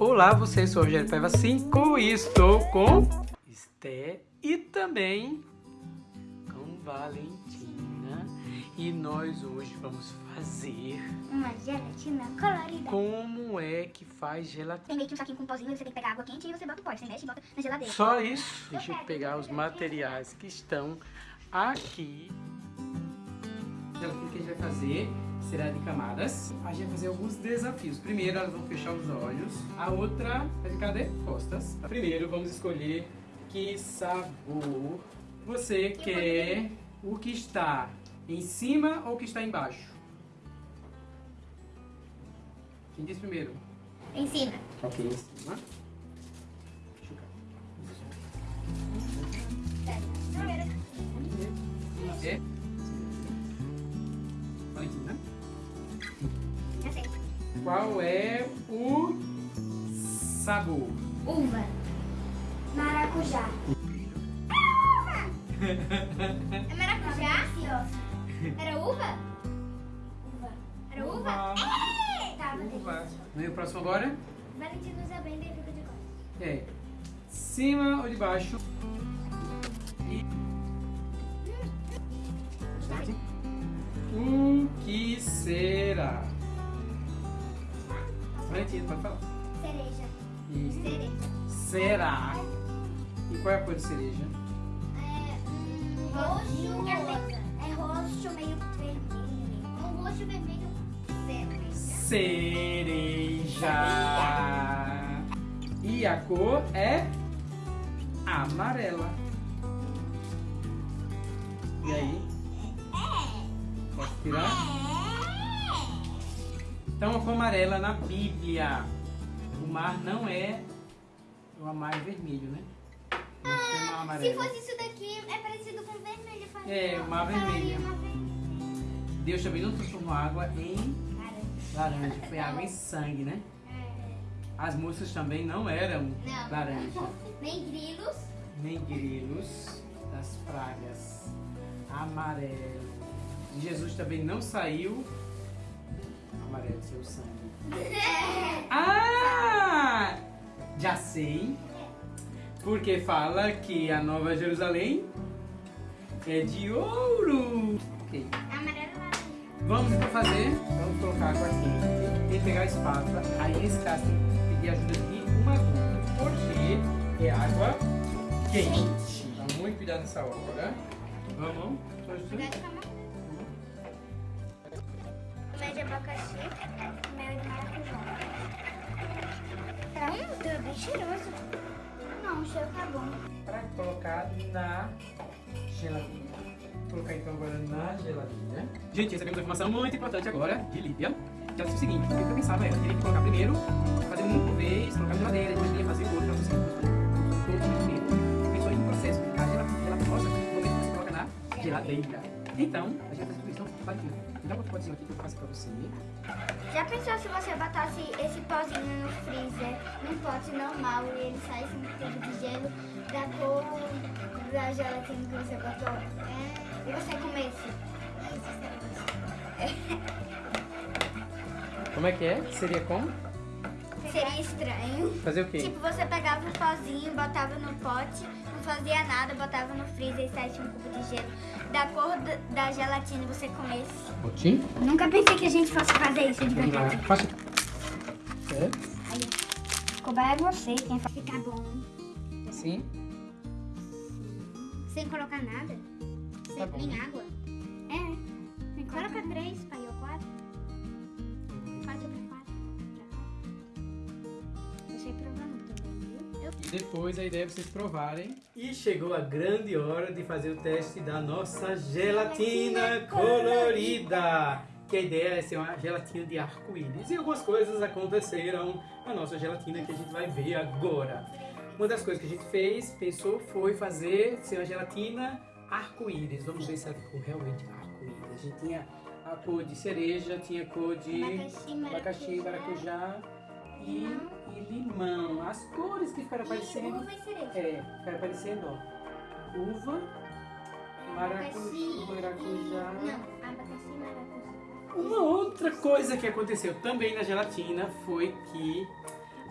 Olá, você sou o Rogério Paiva 5 e estou com Esté e também com Valentina. E nós hoje vamos fazer... Uma gelatina colorida. Como é que faz gelatina? Tem meio que um saquinho com um pozinho, você tem que pegar água quente e você bota o pó. Você mexe e bota na geladeira. Só isso? Deixa eu pegar os materiais que estão aqui. A gelatina que a gente vai fazer será de camadas. A gente vai fazer alguns desafios. Primeiro, elas vão fechar os olhos. A outra vai ficar de costas. Primeiro, vamos escolher que sabor você Que quer. O que está em cima ou o que está embaixo? Quem diz primeiro? Em cima. Ok, em cima. Deixa eu É? Qual é o sabor? Uva. Maracujá. É maracujá? Era uva? Uva. Era uva? É! Tá, Uva. Vem o próximo agora? Valentina usa bem, daí fica de costas. É. Cima ou de baixo? Pode falar. Cereja. Isso. Cereja. Será? E qual é a cor de cereja? É hum, roxo. É roxo meio vermelho. Um roxo vermelho Cereja. E a cor é amarela. E aí? Posso tirar? Então a cor amarela na Bíblia. O mar não é. O mar é vermelho, né? Não tem mar Se amarelo. fosse isso daqui, é parecido com vermelho. É, falaria vermelha. uma vermelha. Deus também não transformou água em Laranja. laranja, foi água em sangue, né? É. As moças também não eram Não. laranja, Nem grilos. nem grilos das pragas, amarelo. Jesus também não saiu amarelo, seu sangue. Ah! Já sei. Porque fala que a Nova Jerusalém é de ouro. Ok. Amarelo laranja. Vamos então fazer, vamos colocar água quente, tem que pegar a espátula, aí nesse caso tem que pedir ajuda de um adulto, porque é água quente. Então muito cuidado nessa hora. Vamos, só ajuda. Mel de abacaxi. Mel de maracujá. Hum, tá bem cheiroso. Não, o cheiro tá bom. Para colocar na geladeira. Vou colocar então agora na geladeira. Gente, recebemos uma informação muito importante agora de Líbia. Que ela disse o seguinte, o que eu pensava era, teria que colocar primeiro, fazer um por vez, colocar na geladeira, depois ia fazer outro, pra você todo primeiro. Pensou em um processo, a geladeira gelatosa, no momento que você coloca na geladeira. Então, a gente vai fazer tudo isso, então, vai. Dá um potezinho aqui que eu faço pra você. Já pensou se você botasse esse pozinho no freezer, num pote normal, e ele saísse um pouco de gelo da cor da gelatina que você botou? É, e você comesse? Como é que é? Seria como? Seria estranho. Fazer o quê? Tipo, você pegava um pozinho, botava no pote, não fazia nada, botava no freezer e saísse um cubo de gelo da cor da, da gelatina e você comesse. Potinho? Nunca pensei que a gente fosse fazer isso de verdade. Faça. É? Aí, é você, quem faz ficar bom. Assim? Sem colocar nada? Sem Tá bom. nem água? É. Coloca três, pai, ou quatro. Quatro pra quatro. Eu sei provar E depois a ideia é vocês provarem. E chegou a grande hora de fazer o teste da nossa gelatina colorida. Que a ideia é ser uma gelatina de arco-íris. E algumas coisas aconteceram na nossa gelatina que a gente vai ver agora. Uma das coisas que a gente fez, pensou, foi fazer ser uma gelatina arco-íris. Vamos ver se ela ficou realmente arco-íris. A gente tinha a cor de cereja, tinha a cor de Abacaxi, abacaxi, maracujá e, e limão. As cores que ficaram aparecendo. Uva e cereja. É, ficaram aparecendo, ó. Uva, maracujá, maracujá. Não, abacaxi e maracujá. Uma outra coisa que aconteceu também na gelatina foi que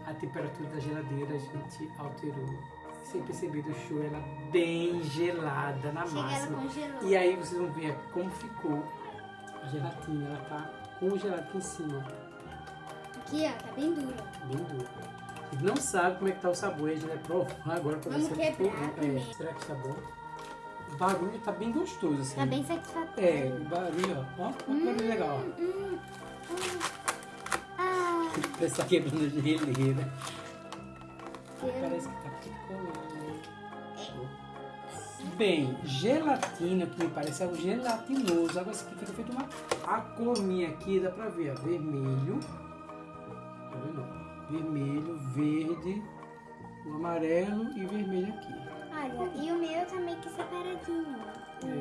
a temperatura da geladeira a gente alterou. Sem perceber, deixou ela bem gelada na Chega, congelou. E aí vocês vão ver como ficou a gelatina. Ela tá congelada aqui em cima, Aqui, ó, tá bem dura. bem dura. Vocês não sabem como é que tá o sabor, gente vai provar agora pra ver Vamos se é quebrar bom. É, primeiro. será que tá bom? O barulho tá bem gostoso, assim. Tá bem satisfatório. É, o barulho, ó. Ó, que barulho legal, ó. Hum, hum. Ah, Parece que tá quebrando geleira. cheiro. Parece que tá picolando. Bem, gelatina, que me parece é o gelatinoso. Agora isso aqui fica feito uma. A cor minha aqui dá pra ver, ó. Vermelho. Vendo? Vermelho, verde, o amarelo e vermelho aqui. Olha, e o meu tá meio que separadinho. ó. O,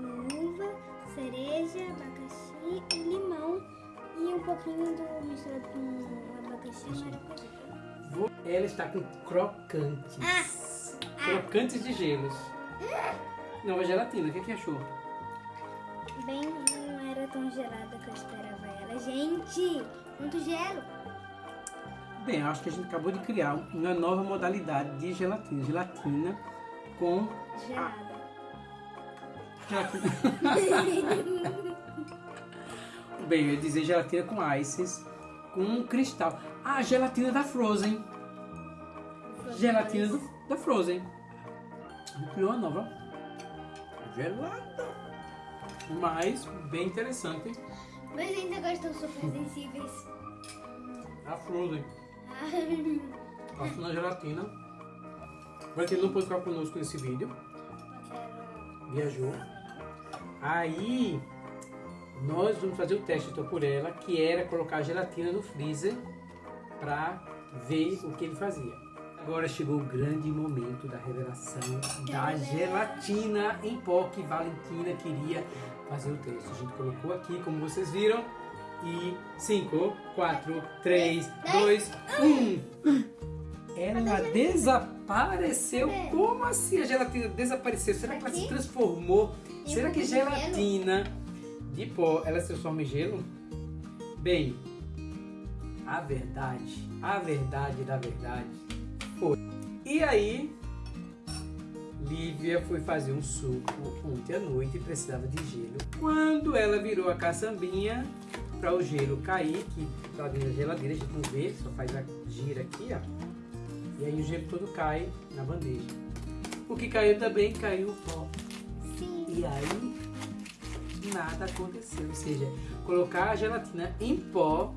o uva, cereja, abacaxi e limão. E um pouquinho do misturado com abacaxi e maracujá. Ela está com crocantes. Crocantes de gelos. Nova gelatina, o que, que achou? Bem, não era tão gelada que eu esperava ela. Gente, muito gelo. Bem, acho que a gente acabou de criar uma nova modalidade de gelatina. Gelatina com Gelada. gelatina. Bem, eu ia dizer gelatina com ices, com um cristal. Ah, gelatina da Frozen. Gelatina do- da Frozen. A Criou uma nova. Gelada. Mas, bem interessante. Mas ainda gostam super sensíveis. A Frozen. Ai, Passou na gelatina. Vai ter não pôde ficar conosco nesse vídeo. Viajou. Aí, nós vamos fazer o teste então por ela, que era colocar a gelatina no freezer para ver o que ele fazia. Agora chegou o grande momento da revelação da gelatina em pó que Valentina queria fazer o teste. A gente colocou aqui, como vocês viram. E 5, 4, 3, 2, 1. Ela desapareceu. Como assim a gelatina desapareceu? Será que ela se transformou? Será que gelatina de pó ela se transforma em gelo? Bem, a verdade, a verdade da verdade foi. E aí, Lívia foi fazer um suco ontem à noite e precisava de gelo. Quando ela virou a caçambinha para o gelo cair, que tá dentro da geladeira, a gente não vê, só faz a gira aqui, ó. E aí o gelo todo cai na bandeja. O que caiu também caiu o pó. sim. E aí nada aconteceu. Ou seja, colocar a gelatina em pó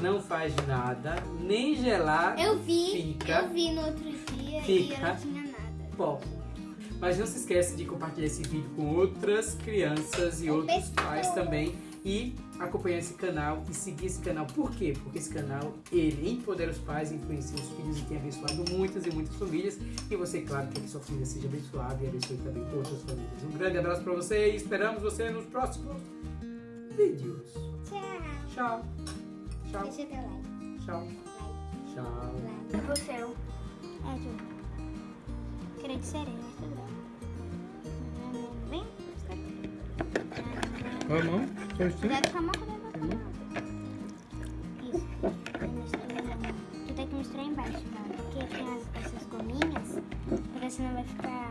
não faz nada, nem gelar Eu vi, Fica. eu vi no outro dia e Fica. ela tinha nada. pó. Mas não se esquece de compartilhar esse vídeo com outras crianças e Com outros pessoas. pais também. E acompanhar esse canal e seguir esse canal. Por quê? Porque esse canal, ele empodera os pais, influencia os filhos e tem abençoado muitas e muitas famílias. E você, claro, quer que sua família seja abençoada e abençoe também outras famílias. Um grande abraço pra você e esperamos você nos próximos vídeos. Tchau. Tchau. Tchau. Deixa teu like. Tchau. Tchau. like. O seu. É, Ju. Queria de sereia, mas tudo bem. Vem. Qual cuidado com a mão. Isso. Tu tem que misturar embaixo, tá? Porque tem as, essas gominhas, porque senão vai ficar.